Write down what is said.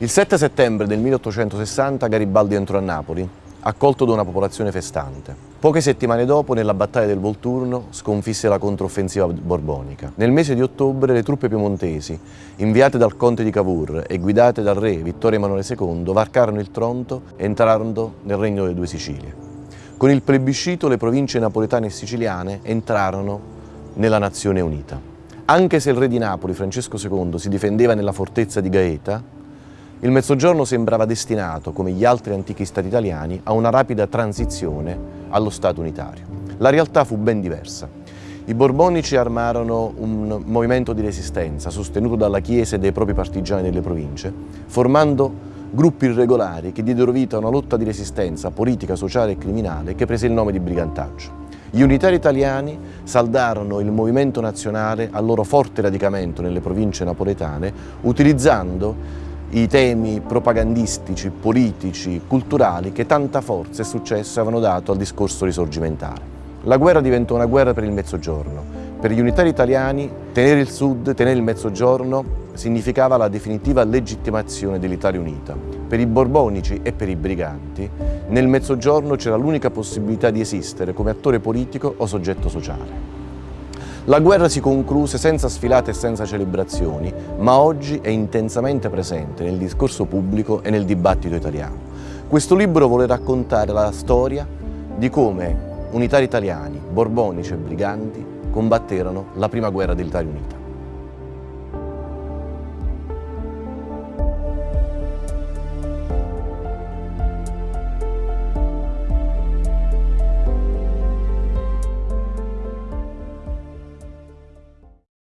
Il 7 settembre del 1860 Garibaldi entrò a Napoli, accolto da una popolazione festante. Poche settimane dopo, nella battaglia del Volturno, sconfisse la controffensiva borbonica. Nel mese di ottobre le truppe piemontesi, inviate dal conte di Cavour e guidate dal re Vittorio Emanuele II, varcarono il Tronto e entrarono nel Regno delle Due Sicilie. Con il plebiscito le province napoletane e siciliane entrarono nella Nazione Unita. Anche se il re di Napoli, Francesco II, si difendeva nella fortezza di Gaeta, il Mezzogiorno sembrava destinato, come gli altri antichi stati italiani, a una rapida transizione allo Stato unitario. La realtà fu ben diversa. I borbonici armarono un movimento di resistenza sostenuto dalla Chiesa e dai propri partigiani delle province, formando gruppi irregolari che diedero vita a una lotta di resistenza politica, sociale e criminale che prese il nome di brigantaggio. Gli unitari italiani saldarono il movimento nazionale al loro forte radicamento nelle province napoletane utilizzando i temi propagandistici, politici, culturali che tanta forza e successo avevano dato al discorso risorgimentale. La guerra diventò una guerra per il Mezzogiorno. Per gli unitari italiani tenere il Sud, tenere il Mezzogiorno significava la definitiva legittimazione dell'Italia unita. Per i borbonici e per i briganti nel Mezzogiorno c'era l'unica possibilità di esistere come attore politico o soggetto sociale. La guerra si concluse senza sfilate e senza celebrazioni, ma oggi è intensamente presente nel discorso pubblico e nel dibattito italiano. Questo libro vuole raccontare la storia di come unitari italiani, borbonici e briganti combatterono la prima guerra dell'Italia Unita.